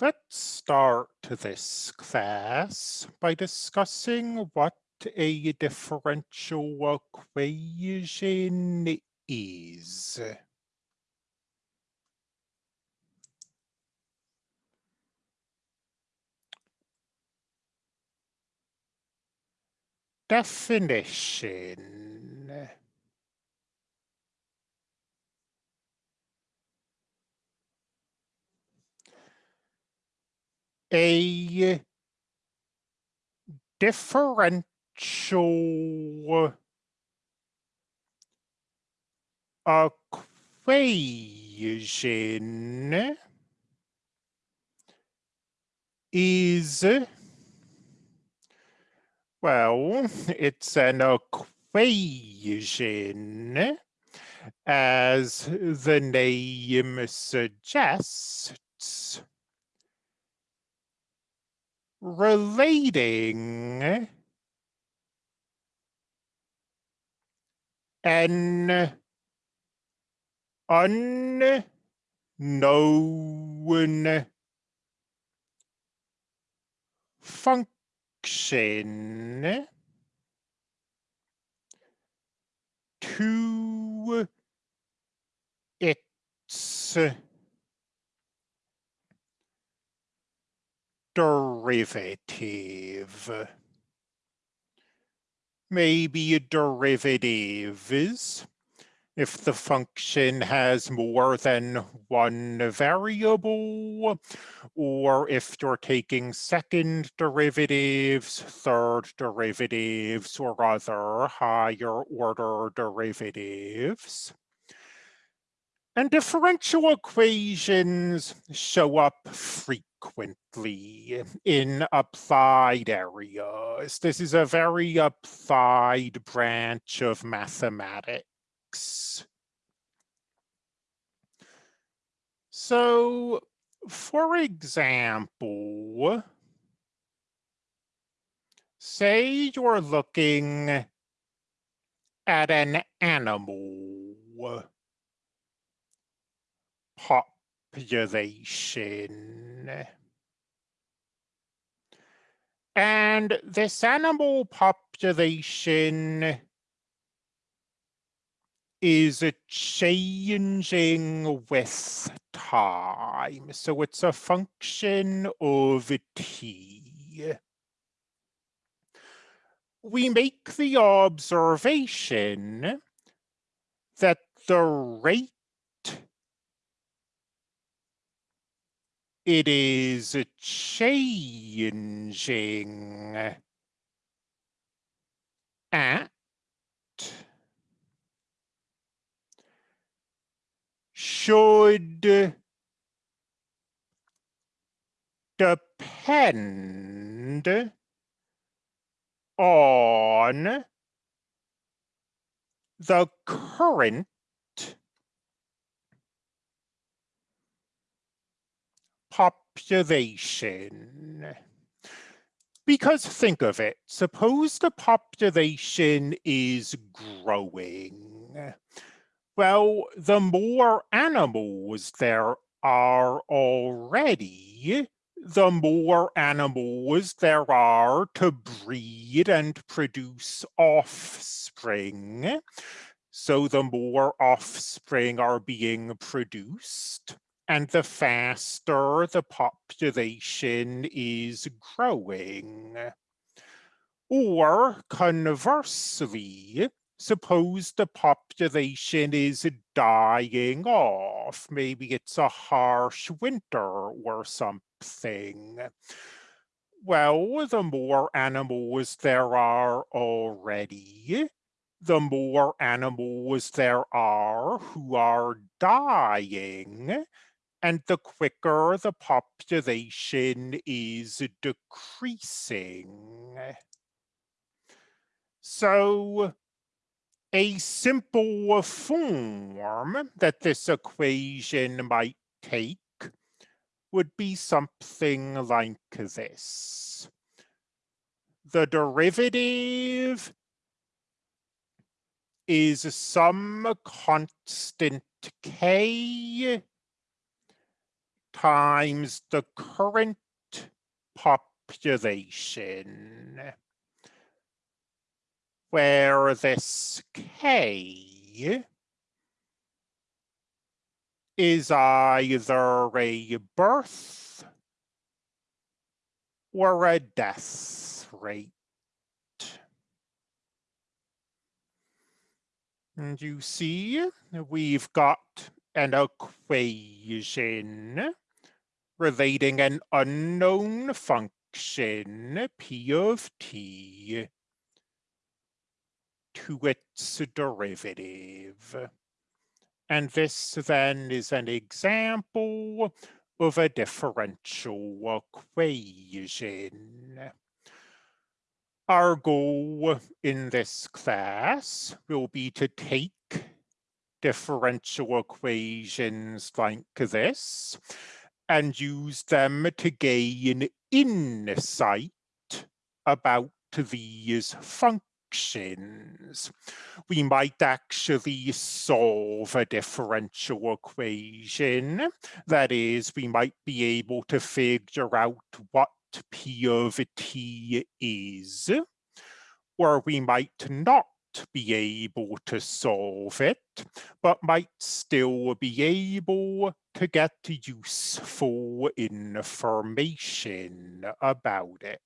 Let's start this class by discussing what a differential equation is. Definition. A differential equation is well, it's an equation, as the name suggests, relating an unknown function to its derivative. Maybe derivatives if the function has more than one variable, or if you're taking second derivatives, third derivatives, or other higher order derivatives. And differential equations show up frequently in applied areas. This is a very applied branch of mathematics. So, for example, say you're looking at an animal population. And this animal population is changing with time. So it's a function of t. We make the observation that the rate it is changing. At should depend on the current population. Because think of it, suppose the population is growing. Well, the more animals there are already, the more animals there are to breed and produce offspring. So the more offspring are being produced, and the faster the population is growing. Or conversely, suppose the population is dying off. Maybe it's a harsh winter or something. Well, the more animals there are already, the more animals there are who are dying, and the quicker the population is decreasing. So a simple form that this equation might take would be something like this. The derivative is some constant k times the current population, where this K is either a birth or a death rate. And you see, we've got an equation relating an unknown function, p of t, to its derivative. And this then is an example of a differential equation. Our goal in this class will be to take differential equations like this and use them to gain insight about these functions. We might actually solve a differential equation. That is, we might be able to figure out what P of T is, or we might not be able to solve it, but might still be able to get useful information about it.